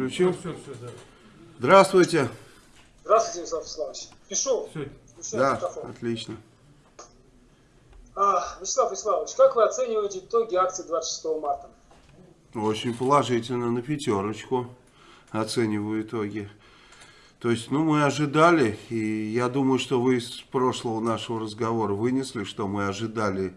Включил? Все, все, да. Здравствуйте. Здравствуйте, Вячеслав Вячеславович. Пишу. Все. Да, микрофон. отлично. А, Вячеслав Вячеславович, как вы оцениваете итоги акции 26 марта? Очень положительно, на пятерочку оцениваю итоги. То есть, ну, мы ожидали, и я думаю, что вы из прошлого нашего разговора вынесли, что мы ожидали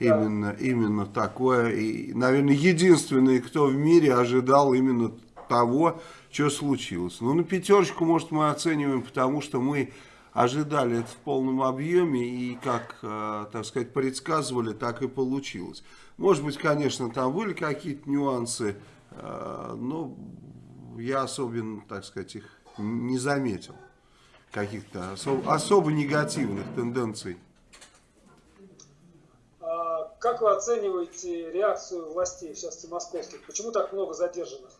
да. именно, именно такое. И, наверное, единственный, кто в мире ожидал именно того, что случилось. Ну, на пятерочку, может, мы оцениваем, потому что мы ожидали это в полном объеме и, как, э, так сказать, предсказывали, так и получилось. Может быть, конечно, там были какие-то нюансы, э, но я особенно, так сказать, их не заметил. Каких-то особо, особо негативных тенденций. А как вы оцениваете реакцию властей, частности московских? Почему так много задержанных?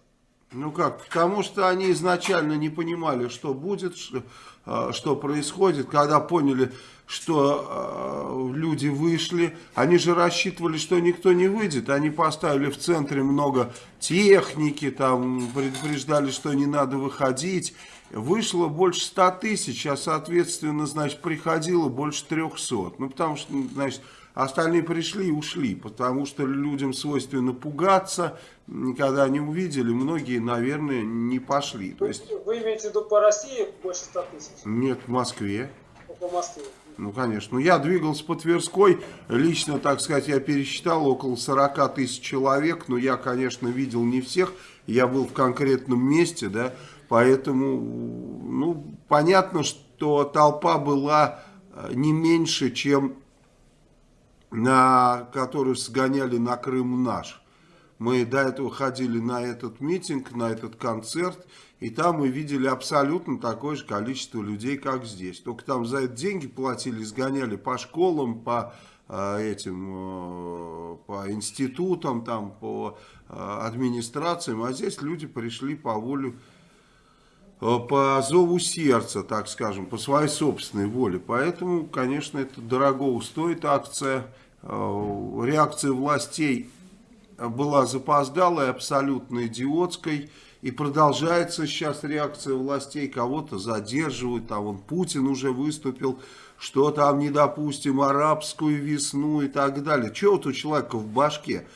Ну как, потому что они изначально не понимали, что будет, что, а, что происходит, когда поняли, что э, люди вышли, они же рассчитывали, что никто не выйдет, они поставили в центре много техники, там предупреждали, что не надо выходить, вышло больше 100 тысяч, а соответственно, значит, приходило больше 300, ну потому что, значит, Остальные пришли и ушли, потому что людям свойственно пугаться. Когда они увидели, многие, наверное, не пошли. То есть, Вы имеете в виду по России больше 100 тысяч? Нет, в Москве. По Москве. Ну, конечно. Ну, я двигался по Тверской. Лично, так сказать, я пересчитал около 40 тысяч человек. Но я, конечно, видел не всех. Я был в конкретном месте, да. Поэтому, ну, понятно, что толпа была э, не меньше, чем на которую сгоняли на Крым наш. Мы до этого ходили на этот митинг, на этот концерт, и там мы видели абсолютно такое же количество людей, как здесь. Только там за это деньги платили, сгоняли по школам, по э, этим, э, по институтам, там, по э, администрациям, а здесь люди пришли по волю по зову сердца, так скажем, по своей собственной воле. Поэтому, конечно, это дорого стоит акция. Э, реакция властей была запоздалой, абсолютно идиотской. И продолжается сейчас реакция властей, кого-то задерживают, а вон Путин уже выступил, что там не допустим арабскую весну и так далее. Что вот у человека в башке?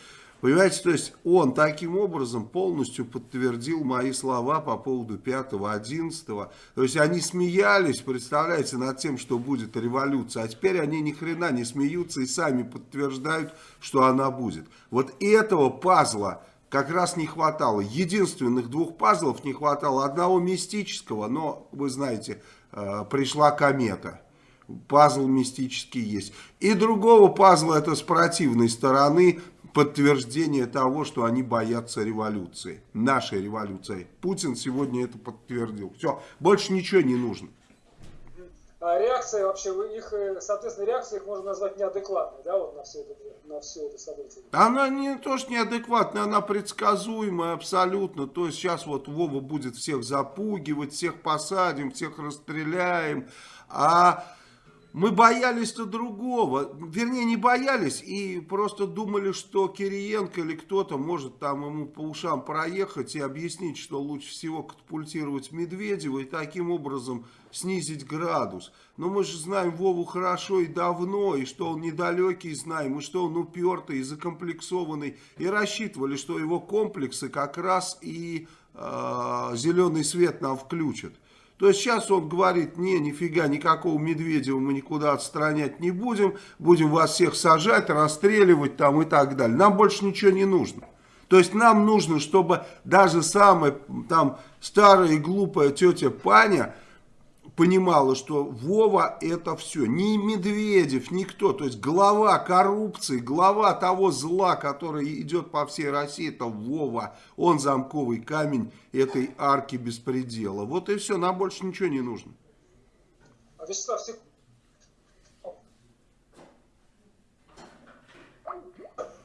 Понимаете, то есть он таким образом полностью подтвердил мои слова по поводу 5-11. То есть они смеялись, представляете, над тем, что будет революция. А теперь они ни хрена не смеются и сами подтверждают, что она будет. Вот этого пазла как раз не хватало. Единственных двух пазлов не хватало. Одного мистического, но, вы знаете, э, пришла комета пазл мистический есть. И другого пазла это с противной стороны подтверждение того, что они боятся революции, нашей революции. Путин сегодня это подтвердил. Все, больше ничего не нужно. А реакция вообще, их, э, соответственно, реакция их можно назвать неадекватной, да, вот на все это, на все это событие? Она не то, что неадекватная, она предсказуемая абсолютно. То есть сейчас вот Вова будет всех запугивать, всех посадим, всех расстреляем. А мы боялись-то другого, вернее не боялись и просто думали, что Кириенко или кто-то может там ему по ушам проехать и объяснить, что лучше всего катапультировать Медведева и таким образом снизить градус. Но мы же знаем Вову хорошо и давно, и что он недалекий знаем, и что он упертый и закомплексованный, и рассчитывали, что его комплексы как раз и э, зеленый свет нам включат. То есть сейчас он говорит, не, нифига, никакого Медведева мы никуда отстранять не будем, будем вас всех сажать, расстреливать там и так далее. Нам больше ничего не нужно. То есть нам нужно, чтобы даже самая там старая и глупая тетя Паня понимала, что Вова это все. Ни Медведев, никто. То есть глава коррупции, глава того зла, который идет по всей России, это Вова. Он замковый камень этой арки беспредела. Вот и все, нам больше ничего не нужно. Вячеслав, сек...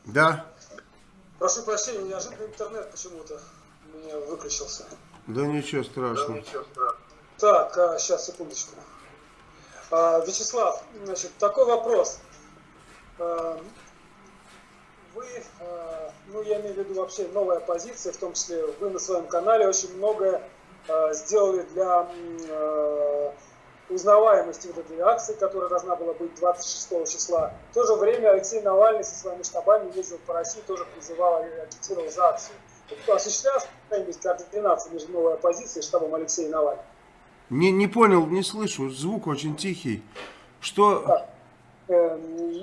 Да. Прошу прощения, неожиданно интернет почему-то у меня выключился. Да ничего страшного. Да ничего страшного. Так, а, сейчас, секундочку. А, Вячеслав, значит, такой вопрос. А, вы, э, ну я имею в виду вообще новая позиция, в том числе вы на своем канале очень многое э, сделали для узнаваемости вот этой акции, которая должна была быть 26 числа. В то же время Алексей Навальный со своими штабами ездил по России, тоже призывал и агитировал за акцию. Осуществлялась какая-нибудь координация между новой оппозицией и штабом Алексея Навального? Не, не понял, не слышу, звук очень тихий. Что... Так, э,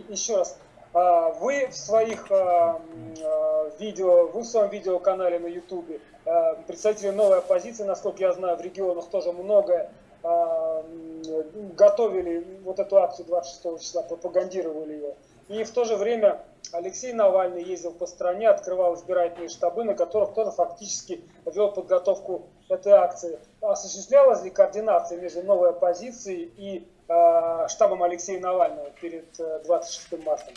еще раз. А, вы в своих а, а, видео, вы в своем видеоканале на Ютубе, представители новой оппозиции, насколько я знаю, в регионах тоже много готовили вот эту акцию 26 числа, пропагандировали ее. И в то же время Алексей Навальный ездил по стране, открывал избирательные штабы, на которых тоже фактически вел подготовку этой акции. Осуществлялась ли координация между новой оппозицией и э, штабом Алексея Навального перед 26 э, марта?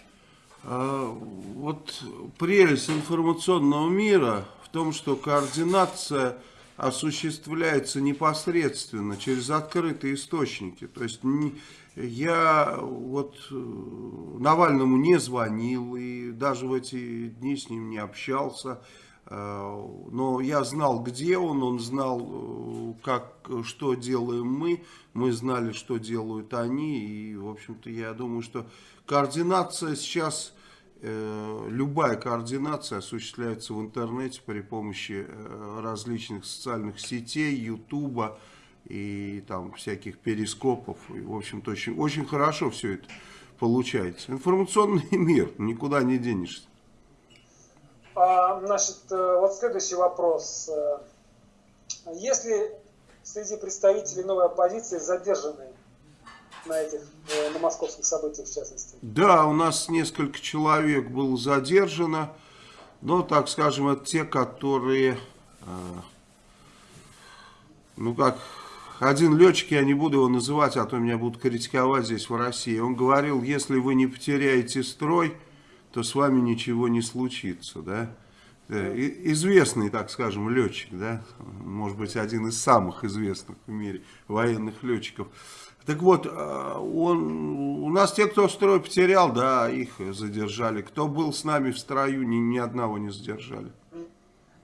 А, вот прелесть информационного мира в том, что координация осуществляется непосредственно через открытые источники. То есть я вот э, Навальному не звонил и даже в эти дни с ним не общался. Э, но я знал, где он, он знал, э, как, что делаем мы, мы знали, что делают они. И, в общем-то, я думаю, что координация сейчас, любая координация осуществляется в интернете при помощи различных социальных сетей, ютуба, и там всяких перископов. И, в общем-то, очень, очень хорошо все это получается. Информационный мир, никуда не денешься. А, значит, э, вот следующий вопрос. Э, если среди представителей новой оппозиции задержанные на этих, э, на московских событиях в частности? Да, у нас несколько человек было задержано, но, так скажем, это те, которые, ну как один летчик, я не буду его называть, а то меня будут критиковать здесь в России, он говорил, если вы не потеряете строй, то с вами ничего не случится, да. Известный, так скажем, летчик, да, может быть, один из самых известных в мире военных летчиков. Так вот, а, он, у нас те, кто строй потерял, да, их задержали. Кто был с нами в строю, ни, ни одного не задержали.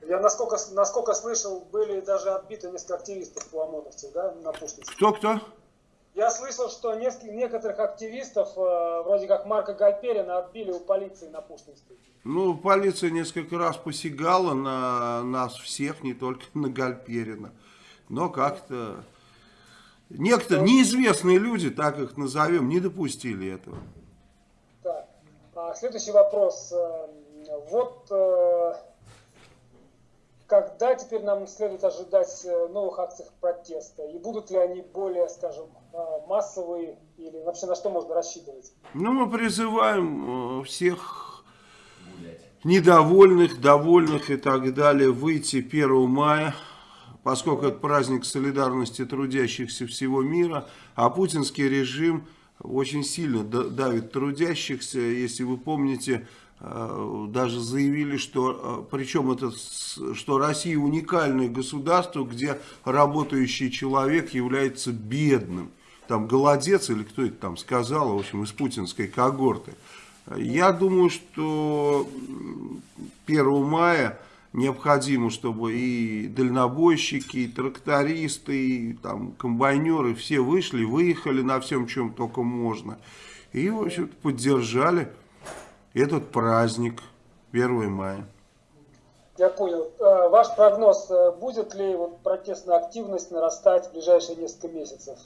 Я насколько, насколько слышал, были даже отбиты несколько активистов ОМОНовцев, да, на Пушкинске. Кто-кто? Я слышал, что несколько, некоторых активистов, э, вроде как Марка Гальперина, отбили у полиции на Пушкинской. Ну, полиция несколько раз посягала на нас всех, не только на Гальперина. Но как-то... Некоторые неизвестные люди, так их назовем, не допустили этого. Так, а следующий вопрос. Э, вот э, когда теперь нам следует ожидать э, новых акций протеста? И будут ли они более, скажем, э, массовые? Или вообще на что можно рассчитывать? Ну, мы призываем э, всех недовольных, довольных и так далее выйти 1 мая, поскольку это праздник солидарности трудящихся всего мира, а путинский режим очень сильно давит трудящихся. Если вы помните, даже заявили, что, э, причем это, что Россия уникальное государство, где работающий человек является бедным. Там голодец или кто это там сказал, в общем, из путинской когорты. Я думаю, что 1 мая необходимо, чтобы и дальнобойщики, и трактористы, и там комбайнеры все вышли, выехали на всем, чем только можно. И, в общем поддержали этот праздник 1 мая. Я понял. А, ваш прогноз, э, будет ли вот протестная активность нарастать в ближайшие несколько месяцев?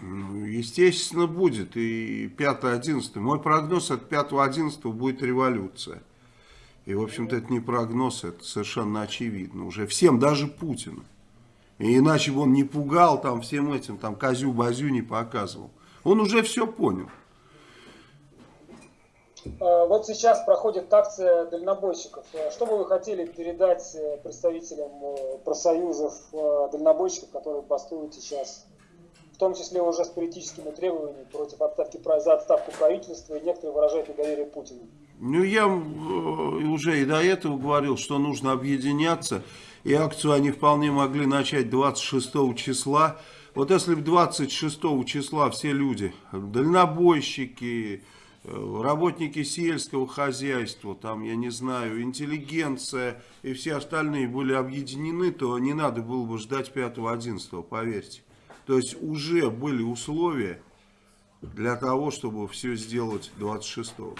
Ну, естественно, будет. И 5-11. Мой прогноз от 5-11 будет революция. И, в общем-то, это не прогноз, это совершенно очевидно. Уже всем, даже Путину. И иначе бы он не пугал там всем этим, там, козю-базю не показывал. Он уже все понял. А, вот сейчас проходит акция дальнобойщиков. А что бы вы хотели передать э, представителям э, профсоюзов э, дальнобойщиков, которые бастуют сейчас, в том числе уже с политическими требованиями против отставки, за отставку правительства, и некоторые выражают недоверие Путину? Ну, я уже и до этого говорил, что нужно объединяться, и акцию они вполне могли начать 26 числа. Вот если бы 26 числа все люди, дальнобойщики, э, работники сельского хозяйства, там, я не знаю, интеллигенция и все остальные были объединены, то не надо было бы ждать 5-11, поверьте. То есть уже были условия для того, чтобы все сделать 26-го.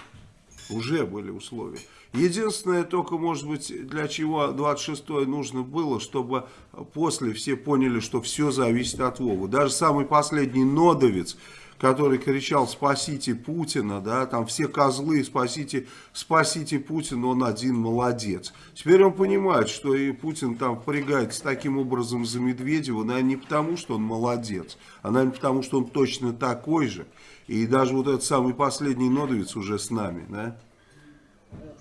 Уже были условия. Единственное только, может быть, для чего 26-е нужно было, чтобы после все поняли, что все зависит от Вовы. Даже самый последний нодовец, который кричал «спасите Путина», да, там все козлы «спасите, спасите Путина», он один молодец. Теперь он понимает, что и Путин там впрягается таким образом за Медведева, наверное, не потому, что он молодец, а, наверное, потому, что он точно такой же. И даже вот этот самый последний нодовец уже с нами, да.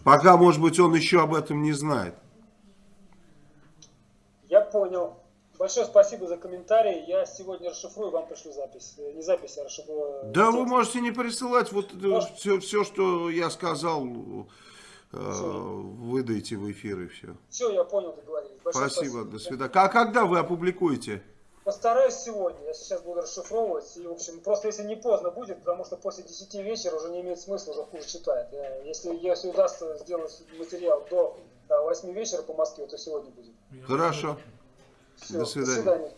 Пока, может быть, он еще об этом не знает. Я понял. Большое спасибо за комментарий. Я сегодня расшифрую, вам пришлю запись. Э, не запись, а расшифрую. Да, текст. вы можете не присылать. Вот все, все, что я сказал, э, выдайте в эфир и все. Все, я понял, договорились. Большое спасибо, спасибо, до свидания. А когда вы опубликуете? Постараюсь сегодня, я сейчас буду расшифровывать, и, в общем, просто если не поздно будет, потому что после 10 вечера уже не имеет смысла, уже хуже читает. Если, если удастся сделать материал до 8 вечера по Москве, то сегодня будет. Хорошо. Все, до свидания. До свидания.